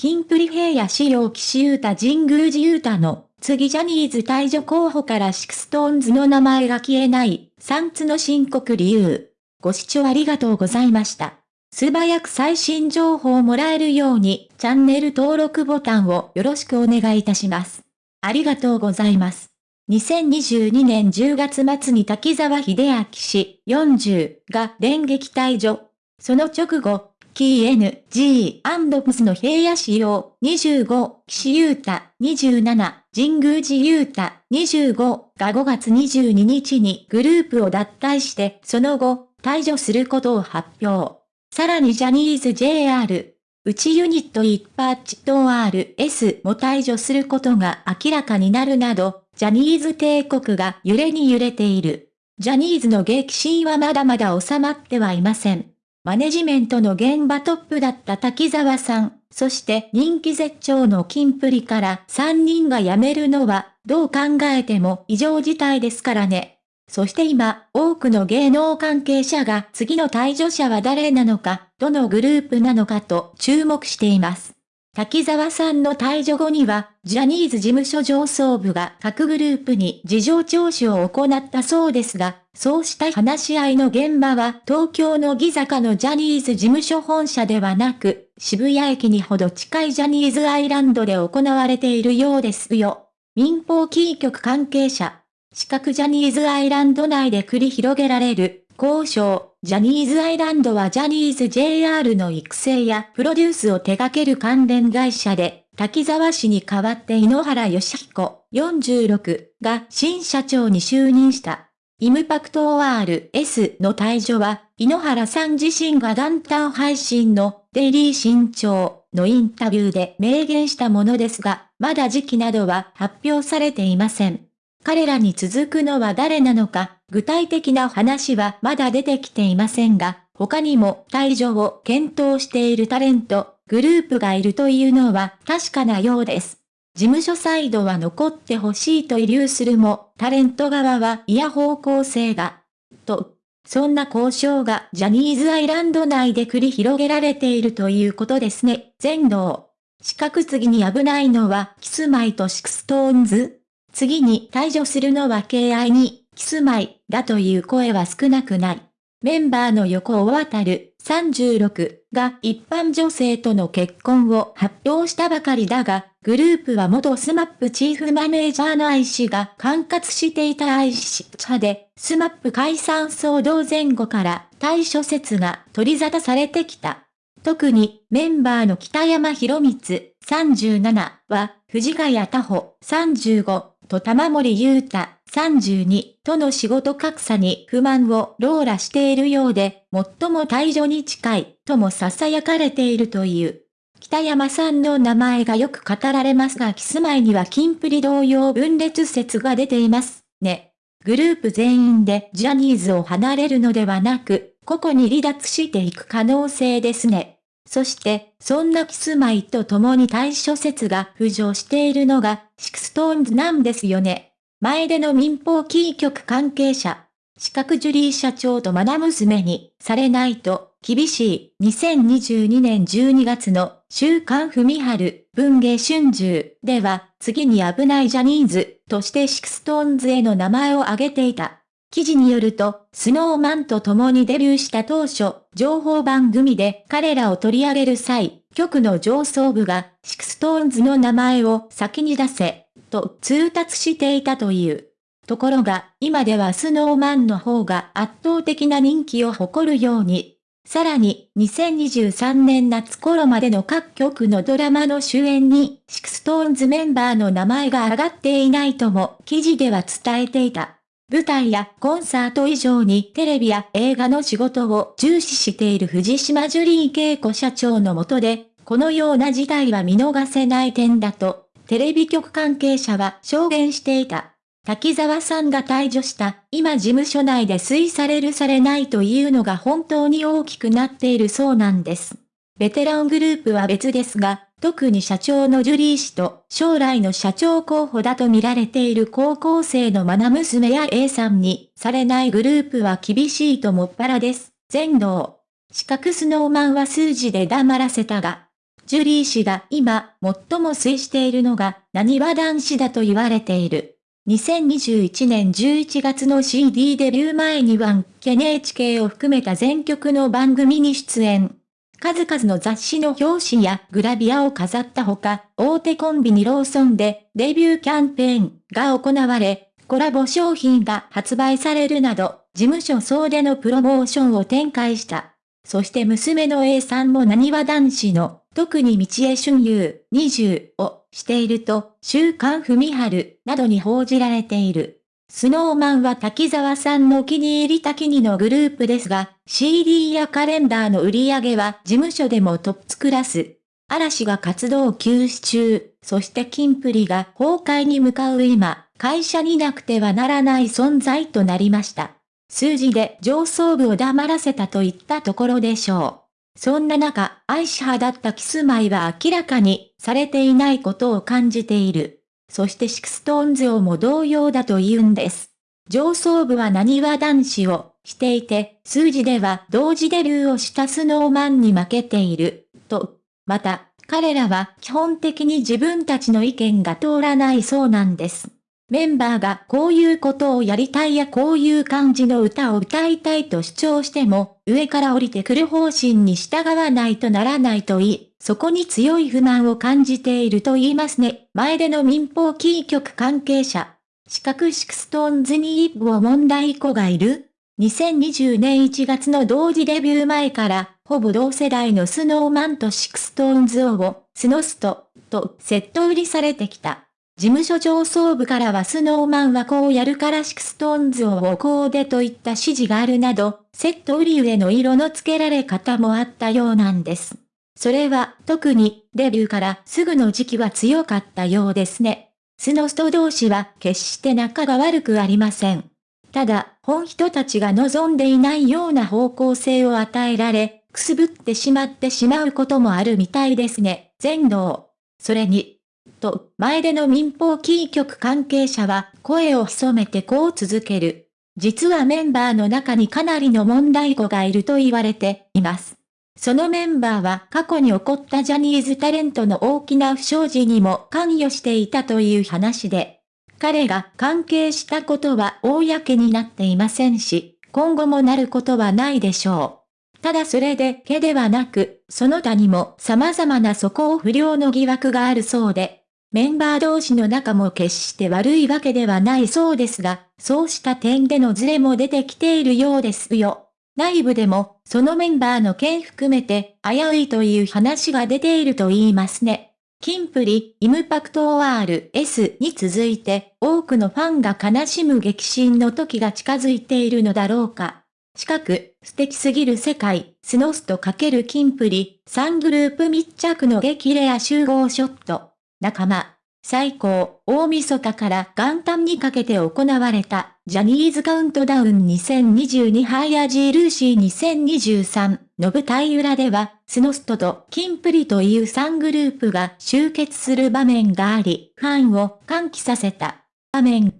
キンプリ平野紫耀岸優太神宮寺勇太の次ジャニーズ退場候補からシクストーンズの名前が消えない、3つの深刻理由。ご視聴ありがとうございました。素早く最新情報をもらえるように、チャンネル登録ボタンをよろしくお願いいたします。ありがとうございます。2022年10月末に滝沢秀明氏40が電撃退場。その直後、キー N、G、アンドプスの平野仕様、25、岸優太、27、神宮寺優太、25が5月22日にグループを脱退して、その後、退場することを発表。さらにジャニーズ JR、内ユニット一パッチと RS も退場することが明らかになるなど、ジャニーズ帝国が揺れに揺れている。ジャニーズの激震はまだまだ収まってはいません。マネジメントの現場トップだった滝沢さん、そして人気絶頂の金プリから3人が辞めるのは、どう考えても異常事態ですからね。そして今、多くの芸能関係者が次の退場者は誰なのか、どのグループなのかと注目しています。滝沢さんの退場後には、ジャニーズ事務所上層部が各グループに事情聴取を行ったそうですが、そうした話し合いの現場は東京のギ坂のジャニーズ事務所本社ではなく、渋谷駅にほど近いジャニーズアイランドで行われているようですよ。民放キー局関係者。四角ジャニーズアイランド内で繰り広げられる交渉。ジャニーズアイランドはジャニーズ JR の育成やプロデュースを手掛ける関連会社で、滝沢氏に代わって井ノ原義彦46が新社長に就任した。イムパクト ORS の退場は、井ノ原さん自身が元旦配信のデイリー新潮のインタビューで明言したものですが、まだ時期などは発表されていません。彼らに続くのは誰なのか、具体的な話はまだ出てきていませんが、他にも退場を検討しているタレント、グループがいるというのは確かなようです。事務所サイドは残ってほしいと遺留するも、タレント側はイヤ方向性が。と、そんな交渉がジャニーズアイランド内で繰り広げられているということですね。全能。四角次に危ないのはキスマイとシクストーンズ次に退場するのは KI にキスマイだという声は少なくない。メンバーの横尾渡る36が一般女性との結婚を発表したばかりだが、グループは元スマップチーフマネージャーの愛氏が管轄していた愛氏者で、スマップ解散騒動前後から対処説が取り沙汰されてきた。特にメンバーの北山博光37は藤ヶ谷太穂35と玉森裕太32との仕事格差に不満をローラしているようで、最も退場に近いとも囁かれているという。北山さんの名前がよく語られますがキスマイには金プリ同様分裂説が出ていますね。グループ全員でジャニーズを離れるのではなく、個々に離脱していく可能性ですね。そして、そんなキスマイと共に退所説が浮上しているのが、シクストーンズなんですよね。前出の民放キー局関係者、四角ジュリー社長と愛娘にされないと厳しい2022年12月の週刊文春文芸春秋では次に危ないジャニーズとしてシクストーンズへの名前を挙げていた。記事によると、スノーマンと共にデビューした当初、情報番組で彼らを取り上げる際、局の上層部がシクストーンズの名前を先に出せ、と通達していたという。ところが、今ではスノーマンの方が圧倒的な人気を誇るように。さらに、2023年夏頃までの各局のドラマの主演に、シクストーンズメンバーの名前が挙がっていないとも記事では伝えていた。舞台やコンサート以上にテレビや映画の仕事を重視している藤島ジュリー恵子社長のもとで、このような事態は見逃せない点だとテレビ局関係者は証言していた。滝沢さんが退場した、今事務所内で推されるされないというのが本当に大きくなっているそうなんです。ベテラングループは別ですが、特に社長のジュリー氏と将来の社長候補だと見られている高校生の愛娘や A さんにされないグループは厳しいともっぱらです。全能。四角スノーマンは数字で黙らせたが、ジュリー氏が今、最も推しているのが、何は男子だと言われている。2021年11月の CD デビュー前には、NHK を含めた全曲の番組に出演。数々の雑誌の表紙やグラビアを飾ったほか、大手コンビニローソンでデビューキャンペーンが行われ、コラボ商品が発売されるなど、事務所総出のプロモーションを展開した。そして娘の A さんも何は男子の、特に道江春優20をしていると、週刊文春などに報じられている。スノーマンは滝沢さんのお気に入り滝にのグループですが、CD やカレンダーの売り上げは事務所でもトップクラス。嵐が活動休止中、そしてキンプリが崩壊に向かう今、会社になくてはならない存在となりました。数字で上層部を黙らせたといったところでしょう。そんな中、愛し派だったキスマイは明らかにされていないことを感じている。そしてシクストーンズをも同様だと言うんです。上層部はなにわ男子を推していて、数字では同時デビューをしたスノーマンに負けている、と。また、彼らは基本的に自分たちの意見が通らないそうなんです。メンバーがこういうことをやりたいやこういう感じの歌を歌いたいと主張しても、上から降りてくる方針に従わないとならないと言い、そこに強い不満を感じていると言いますね。前出の民放キー局関係者。四角シクストーンズに一部問題児がいる ?2020 年1月の同時デビュー前から、ほぼ同世代のスノーマンとシクストーンズを、スノスト、とセット売りされてきた。事務所上層部からはスノーマンはこうやるからシクストーンズをこうでといった指示があるなど、セット売り上の色の付けられ方もあったようなんです。それは、特に、デビューからすぐの時期は強かったようですね。スノスト同士は決して仲が悪くありません。ただ、本人たちが望んでいないような方向性を与えられ、くすぶってしまってしまうこともあるみたいですね。全能。それに、と、前での民放キー局関係者は声を潜めてこう続ける。実はメンバーの中にかなりの問題子がいると言われています。そのメンバーは過去に起こったジャニーズタレントの大きな不祥事にも関与していたという話で、彼が関係したことは公になっていませんし、今後もなることはないでしょう。ただそれでけではなく、その他にも様々な素行不良の疑惑があるそうで、メンバー同士の仲も決して悪いわけではないそうですが、そうした点でのズレも出てきているようですよ。内部でも、そのメンバーの件含めて、危ういという話が出ていると言いますね。キンプリ、 IMPACTors に続いて、多くのファンが悲しむ激震の時が近づいているのだろうか。近く、素敵すぎる世界、スノストかけるキンプリ、3グループ密着の激レア集合ショット。仲間、最高、大晦日から元旦にかけて行われた、ジャニーズカウントダウン2022ハイアジールーシー2023の舞台裏では、スノストとキンプリという3グループが集結する場面があり、ファンを歓喜させた場面。